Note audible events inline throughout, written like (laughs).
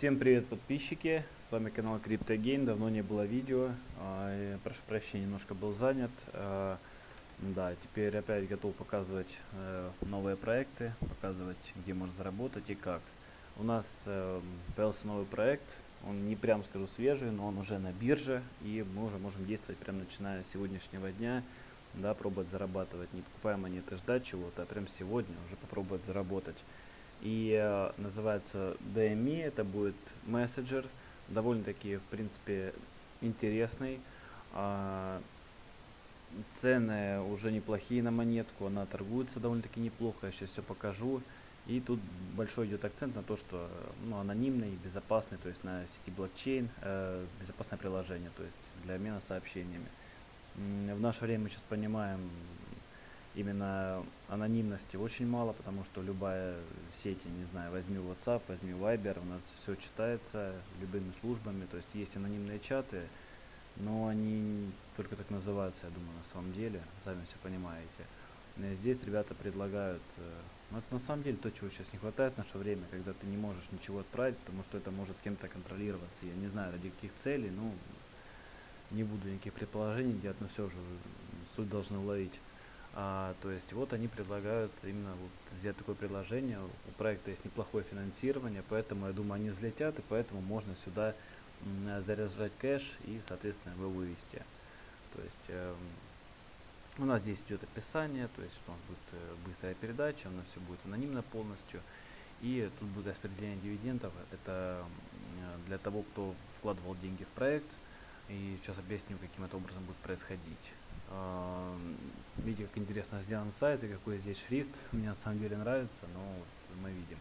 Всем привет, подписчики! С вами канал CryptoGain. Давно не было видео. А, прошу прощения, немножко был занят. А, да, теперь опять готов показывать э, новые проекты, показывать, где можно заработать и как. У нас э, появился новый проект. Он не прям скажу свежий, но он уже на бирже. И мы уже можем действовать прямо начиная с сегодняшнего дня. Да, пробовать зарабатывать. Не покупая монеты, ждать чего-то, а прям сегодня уже попробовать заработать и э, называется DME, это будет мессенджер, довольно-таки, в принципе, интересный. Э, цены уже неплохие на монетку, она торгуется довольно-таки неплохо, я сейчас все покажу. И тут большой идет акцент на то, что ну, анонимный, безопасный, то есть на сети блокчейн, э, безопасное приложение, то есть для обмена сообщениями. В наше время мы сейчас понимаем, именно анонимности очень мало, потому что любая сеть, не знаю, возьми WhatsApp, возьми Viber, у нас все читается любыми службами, то есть есть анонимные чаты, но они только так называются, я думаю, на самом деле, сами все понимаете. Здесь ребята предлагают, э, ну это на самом деле то, чего сейчас не хватает в наше время, когда ты не можешь ничего отправить, потому что это может кем-то контролироваться. Я не знаю, ради каких целей, ну, не буду никаких предположений делать, но все же суть должны уловить. А, то есть вот они предлагают именно вот сделать такое предложение. У проекта есть неплохое финансирование, поэтому я думаю они взлетят, и поэтому можно сюда заряжать кэш и соответственно его вывести. То есть э, у нас здесь идет описание, то есть что у нас будет э, быстрая передача, у нас все будет анонимно полностью. И тут будет распределение дивидендов. Это э, для того, кто вкладывал деньги в проект. И сейчас объясню, каким это образом будет происходить. Видите, как интересно сделан сайт и какой здесь шрифт. Мне на самом деле нравится, но вот мы видим.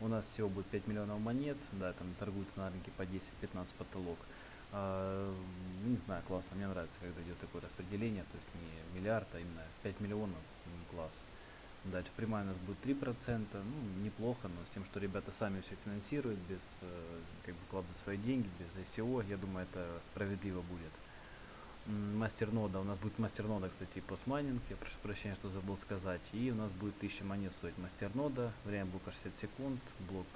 У нас всего будет 5 миллионов монет, да, там торгуются на рынке по 10-15 потолок. А, не знаю, классно, мне нравится, когда идет такое распределение, то есть не миллиард, а именно 5 миллионов, класс. Дальше прямая у нас будет 3%, ну, неплохо, но с тем, что ребята сами все финансируют, без, э, как бы, вкладывают свои деньги, без ICO, я думаю, это справедливо будет мастернода. У нас будет мастернода, кстати, постмайнинг. Я прошу прощения, что забыл сказать. И у нас будет 1000 монет стоить мастернода. Время блока 60 секунд. Блок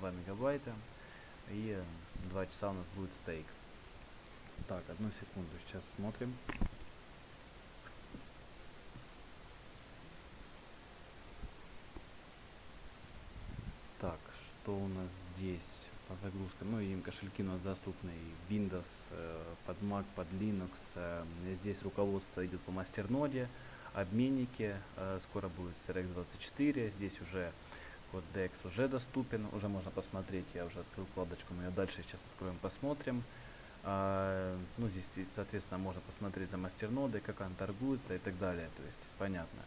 2 мегабайта. И 2 часа у нас будет стейк. Так, одну секунду. Сейчас смотрим. Так, что у нас здесь? По загрузкам. Ну и кошельки у нас доступны Windows, э, под Mac, под Linux. Э, здесь руководство идет по мастерноде, обменники. Э, скоро будет CRX24. Здесь уже код DEX уже доступен, уже можно посмотреть. Я уже открыл вкладочку, мы ее дальше сейчас откроем, посмотрим. Ну, здесь, соответственно, можно посмотреть за мастернодой, как она торгуется и так далее. То есть, понятно.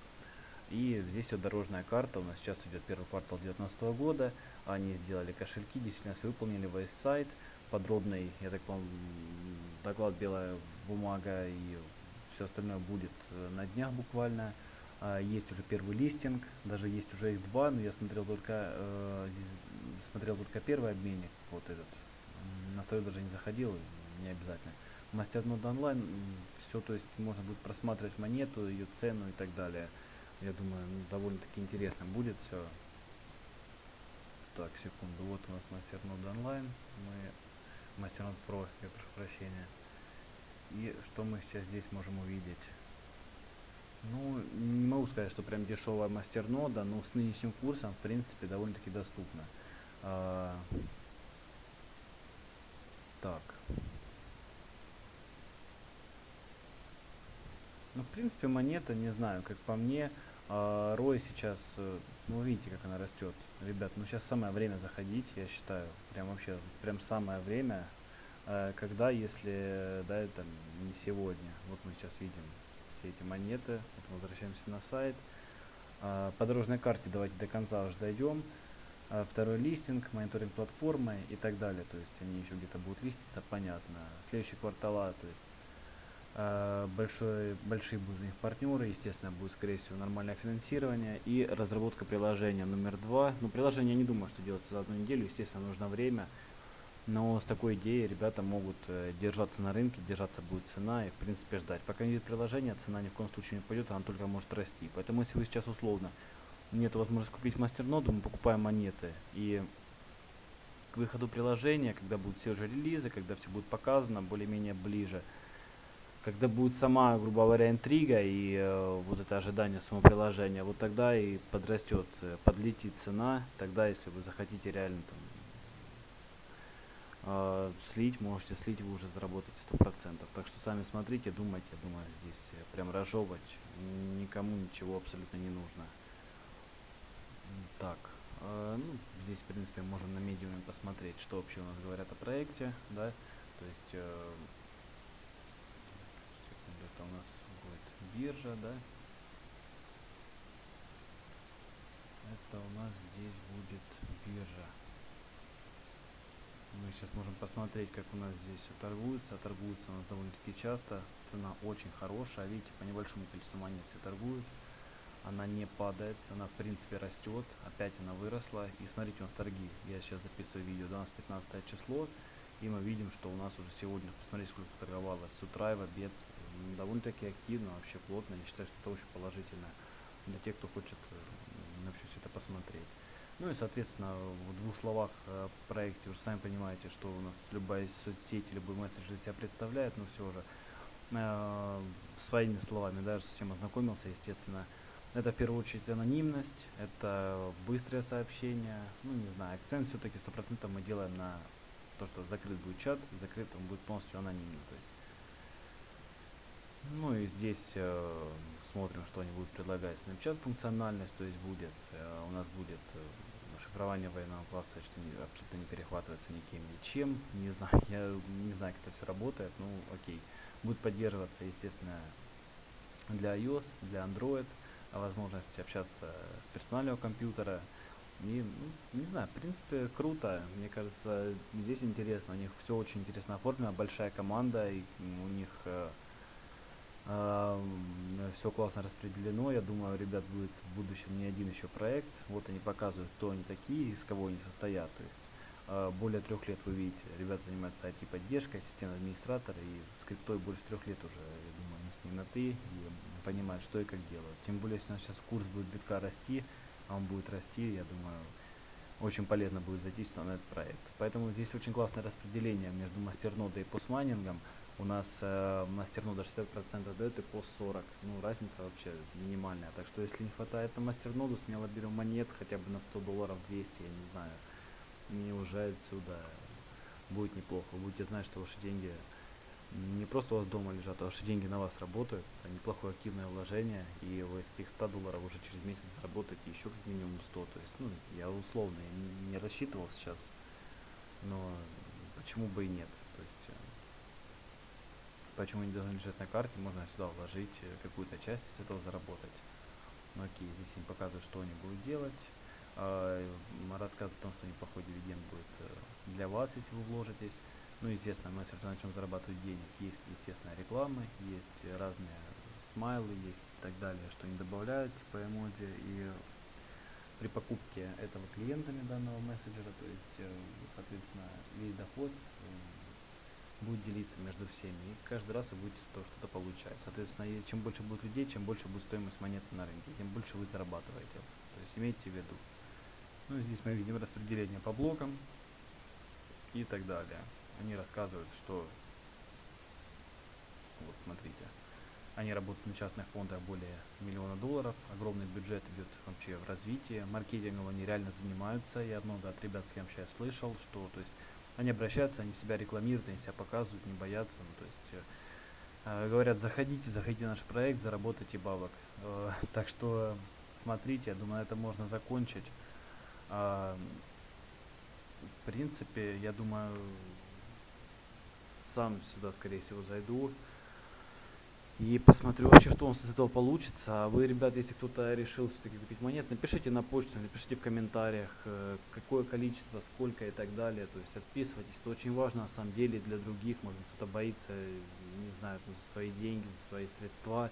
И здесь вот дорожная карта, у нас сейчас идет первый квартал 2019 года, они сделали кошельки, действительно все выполнили, весь сайт, подробный, я так понял, доклад белая бумага и все остальное будет э, на днях буквально. А, есть уже первый листинг, даже есть уже их два, но я смотрел только, э, смотрел только первый обменник, вот этот, на второй даже не заходил, не обязательно. Мастернод онлайн, все, то есть можно будет просматривать монету, ее цену и так далее. Я думаю, ну, довольно-таки интересно будет все. Так, секунду. Вот у нас мастернод онлайн. Мы мастернод про, я прошу прощения. И что мы сейчас здесь можем увидеть? Ну, не могу сказать, что прям дешевая мастернода, но с нынешним курсом, в принципе, довольно-таки доступно. А, так. Ну, в принципе, монета, не знаю, как по мне, а, Рой сейчас, э, ну видите, как она растет. Ребят, ну сейчас самое время заходить, я считаю. Прям вообще, прям самое время. Э, когда, если, да, это не сегодня. Вот мы сейчас видим все эти монеты. Вот возвращаемся на сайт. А, по дорожной карте давайте до конца уже дойдем. А, второй листинг, мониторинг платформы и так далее. То есть они еще где-то будут листиться, понятно. Следующий квартала, то есть большой, большие будут у них партнеры, естественно, будет, скорее всего, нормальное финансирование и разработка приложения номер два. Ну, приложение не думаю, что делается за одну неделю, естественно, нужно время, но с такой идеей ребята могут э, держаться на рынке, держаться будет цена и, в принципе, ждать. Пока не будет приложения, цена ни в коем случае не пойдет, она только может расти. Поэтому, если вы сейчас условно нет возможности купить мастерноду, мы покупаем монеты и к выходу приложения, когда будут все уже релизы, когда все будет показано более-менее ближе, когда будет сама, грубо говоря, интрига и э, вот это ожидание самого приложения, вот тогда и подрастет, э, подлетит цена, тогда, если вы захотите реально там э, слить, можете слить, вы уже заработаете сто процентов. Так что сами смотрите, думайте, я думаю, здесь э, прям разжевывать никому ничего абсолютно не нужно. Так, э, ну, здесь, в принципе, можно на медиуме посмотреть, что вообще у нас говорят о проекте, да, то есть, э, это у нас будет биржа, да, это у нас здесь будет биржа. Мы сейчас можем посмотреть, как у нас здесь все торгуется. Торгуется у довольно-таки часто. Цена очень хорошая. Видите, по небольшому количеству монет все торгуют она не падает, она в принципе растет, опять она выросла. И смотрите, у нас торги, я сейчас записываю видео, да, у нас 15 число, и мы видим, что у нас уже сегодня, посмотрите, сколько торговалось с утра и в обед, довольно-таки активно, вообще плотно, я считаю, что это очень положительно для тех, кто хочет э, вообще все это посмотреть. Ну и, соответственно, в двух словах о проекте, уже сами понимаете, что у нас любая соцсеть, любой месседж себя представляет, но все же э, своими словами, даже совсем ознакомился, естественно, это в первую очередь анонимность, это быстрое сообщение. Ну, не знаю, акцент все-таки 100% мы делаем на то, что закрыт будет чат, закрыт он будет полностью анонимно. То есть. Ну и здесь э, смотрим, что они будут предлагать. Snapchat функциональность, то есть будет, э, у нас будет э, шифрование военного класса, что не, абсолютно не перехватывается никем, ничем. Не знаю, (laughs) я не знаю, как это все работает, ну окей. Будет поддерживаться, естественно, для iOS, для Android возможность общаться с персонального компьютера. И, ну, не знаю, в принципе, круто. Мне кажется, здесь интересно. У них все очень интересно оформлено, большая команда, и у них э, все классно распределено. Я думаю, ребят будет в будущем не один еще проект. Вот они показывают, кто они такие, из кого они состоят. То есть э, более трех лет вы видите, ребята занимаются IT-поддержкой, системный администратор, и скриптой больше трех лет уже, я думаю, они с ним на ты, и понимать, что и как делать. Тем более, если у нас сейчас курс будет битка расти, а он будет расти, я думаю, очень полезно будет зайти на этот проект. Поэтому здесь очень классное распределение между мастернодой и постмайнингом. У нас э, мастернода 60% дает и пост 40. Ну, разница вообще минимальная. Так что, если не хватает на мастерноду, смело берем монет хотя бы на 100 долларов 200, я не знаю. И уже отсюда будет неплохо. Будете знать, что ваши деньги не просто у вас дома лежат, а ваши деньги на вас работают. Это неплохое активное вложение, и вы из этих 100 долларов уже через месяц заработаете еще как минимум 100. То есть, ну, я условно я не рассчитывал сейчас, но почему бы и нет. То есть, э, почему не должны лежать на карте, можно сюда вложить э, какую-то часть и с этого заработать. Ну окей, здесь им показывают, что они будут делать. А, рассказ о том, что неплохой дивиденд будет э, для вас, если вы вложитесь. Ну, естественно, мы равно начнем зарабатывать денег. Есть, естественно, рекламы, есть разные смайлы, есть и так далее, что они добавляют, типа эмодзи. И при покупке этого клиентами данного мессенджера, то есть, э, соответственно, весь доход будет делиться между всеми. И каждый раз вы будете с того что-то получать. Соответственно, чем больше будет людей, чем больше будет стоимость монеты на рынке, тем больше вы зарабатываете. То есть имейте в виду. Ну, здесь мы видим распределение по блокам и так далее они рассказывают, что вот смотрите, они работают на частных фондах более миллиона долларов, огромный бюджет идет вообще в развитие, маркетингом они реально занимаются, я много от ребят, с кем сейчас слышал, что то есть они обращаются, они себя рекламируют, они себя показывают, не боятся, ну, то есть э, говорят, заходите, заходите в наш проект, заработайте бабок. Э, (laughs) так что смотрите, я думаю, это можно закончить. Э, в принципе, я думаю, сам сюда, скорее всего, зайду и посмотрю вообще, что у нас из этого получится. А вы, ребят, если кто-то решил все-таки купить монет, напишите на почту, напишите в комментариях, э, какое количество, сколько и так далее. То есть отписывайтесь, это очень важно на самом деле для других. Может кто-то боится, не знаю, за свои деньги, за свои средства.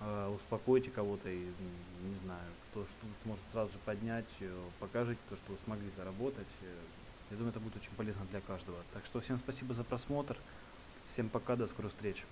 Э, успокойте кого-то и, не знаю, кто что сможет сразу же поднять, э, покажите то, что вы смогли заработать. Я думаю, это будет очень полезно для каждого. Так что всем спасибо за просмотр. Всем пока, до скорых встреч.